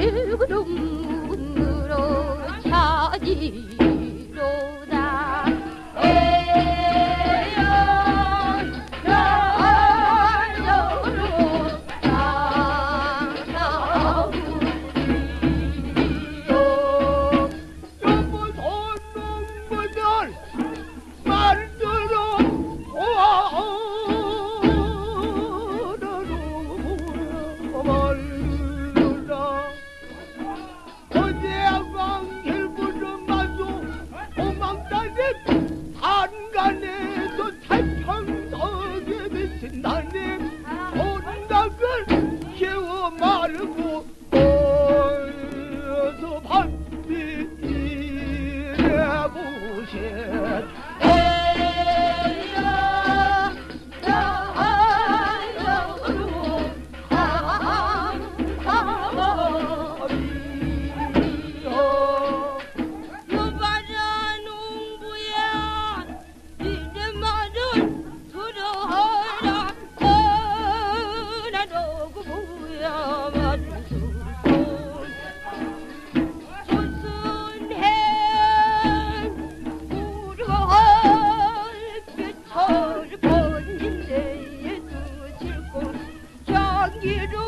Ew, don't. cheered. Oh, 雨中